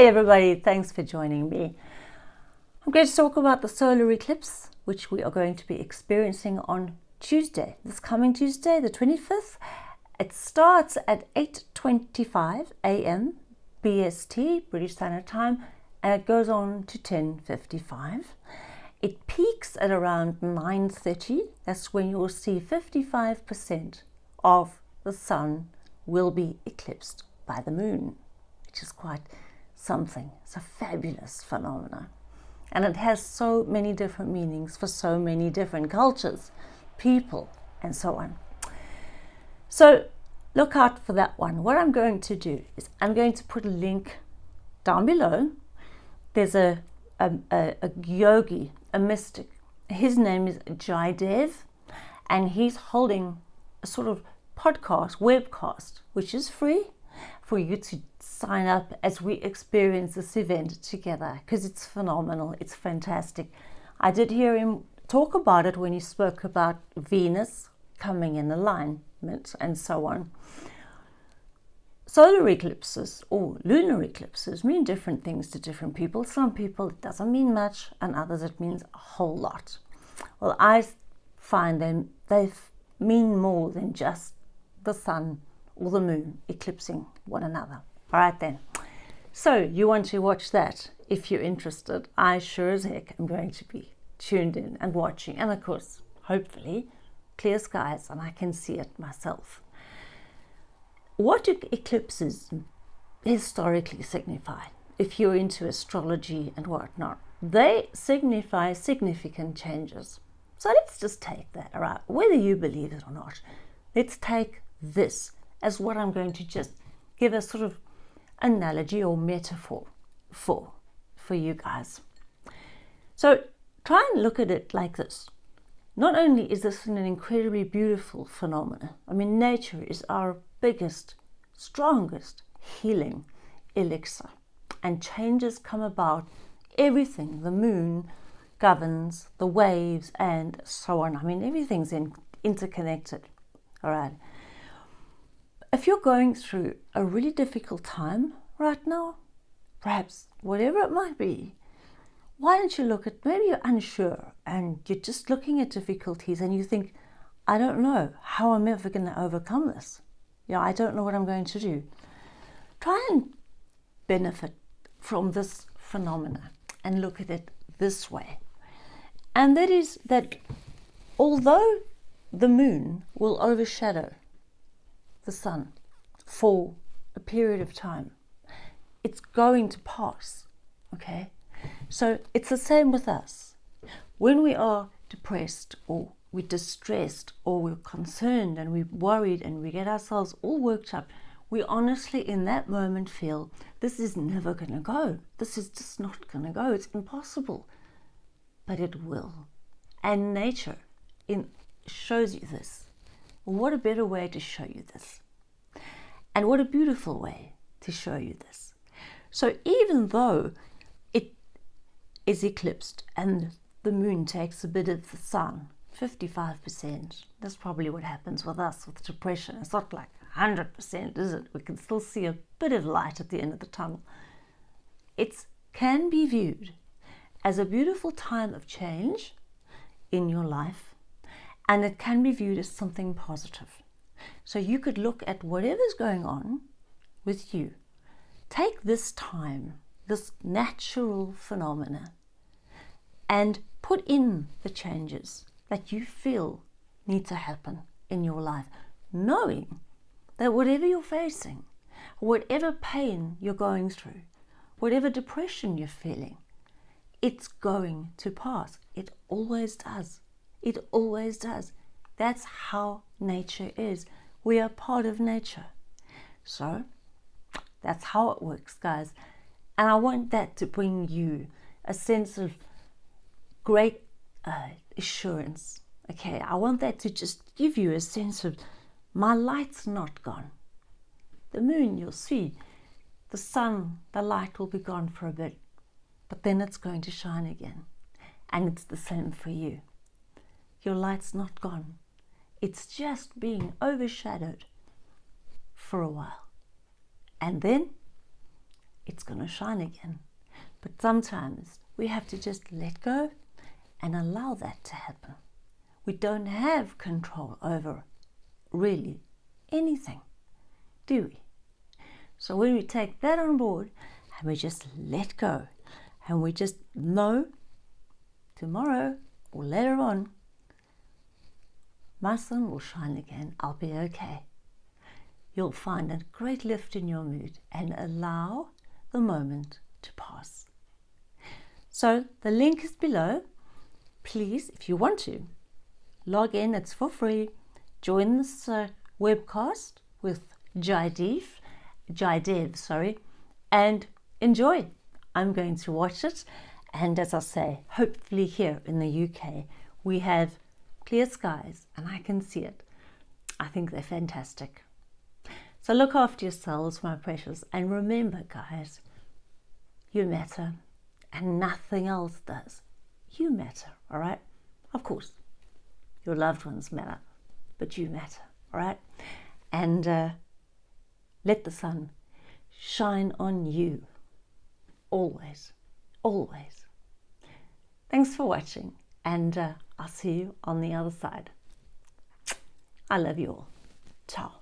Hi everybody, thanks for joining me. I'm going to talk about the solar eclipse, which we are going to be experiencing on Tuesday, this coming Tuesday, the 25th. It starts at 8.25 a.m. BST, British Standard Time, and it goes on to 10.55. It peaks at around 9.30. That's when you'll see 55% of the sun will be eclipsed by the moon, which is quite something. It's a fabulous phenomenon. And it has so many different meanings for so many different cultures, people, and so on. So look out for that one. What I'm going to do is I'm going to put a link down below. There's a, a, a, a yogi, a mystic. His name is Jaidev, and he's holding a sort of podcast, webcast, which is free for you to sign up as we experience this event together because it's phenomenal. It's fantastic. I did hear him talk about it when he spoke about Venus coming in alignment and so on. Solar eclipses or lunar eclipses mean different things to different people. Some people it doesn't mean much and others it means a whole lot. Well, I find them, they mean more than just the sun or the moon eclipsing one another. All right then. So you want to watch that if you're interested. I sure as heck am going to be tuned in and watching. And of course, hopefully, clear skies and I can see it myself. What do eclipses historically signify? If you're into astrology and whatnot, they signify significant changes. So let's just take that, all right? Whether you believe it or not, let's take this as what I'm going to just give a sort of analogy or metaphor for, for you guys. So try and look at it like this. Not only is this an incredibly beautiful phenomenon, I mean, nature is our biggest, strongest healing elixir. And changes come about everything. The moon governs the waves and so on. I mean, everything's in, interconnected. All right if you're going through a really difficult time right now, perhaps whatever it might be, why don't you look at maybe you're unsure and you're just looking at difficulties and you think, I don't know how I'm ever going to overcome this. You know, I don't know what I'm going to do. Try and benefit from this phenomena and look at it this way. And that is that although the moon will overshadow the sun for a period of time. It's going to pass, okay? So it's the same with us. When we are depressed or we're distressed or we're concerned and we're worried and we get ourselves all worked up, we honestly in that moment feel this is never going to go. This is just not going to go. It's impossible. But it will. And nature in, shows you this. What a better way to show you this. And what a beautiful way to show you this. So even though it is eclipsed and the moon takes a bit of the sun, 55%, that's probably what happens with us with depression. It's not like 100%, is it? We can still see a bit of light at the end of the tunnel. It can be viewed as a beautiful time of change in your life and it can be viewed as something positive. So you could look at whatever's going on with you. Take this time, this natural phenomena, and put in the changes that you feel need to happen in your life, knowing that whatever you're facing, whatever pain you're going through, whatever depression you're feeling, it's going to pass. It always does. It always does. That's how nature is. We are part of nature. So that's how it works, guys. And I want that to bring you a sense of great uh, assurance. Okay, I want that to just give you a sense of my light's not gone. The moon, you'll see, the sun, the light will be gone for a bit, but then it's going to shine again. And it's the same for you your light's not gone. It's just being overshadowed for a while. And then it's going to shine again. But sometimes we have to just let go and allow that to happen. We don't have control over really anything, do we? So when we take that on board and we just let go and we just know tomorrow or later on, my sun will shine again, I'll be okay. You'll find a great lift in your mood and allow the moment to pass. So the link is below. Please, if you want to, log in, it's for free. Join this uh, webcast with Jaidev, Jaidev, sorry, and enjoy. I'm going to watch it. And as I say, hopefully here in the UK, we have clear skies and I can see it. I think they're fantastic. So look after yourselves, my precious, and remember, guys, you matter and nothing else does. You matter, all right? Of course, your loved ones matter, but you matter, all right? And uh, let the sun shine on you always, always. Thanks for watching, and uh, I'll see you on the other side. I love you all. Ciao.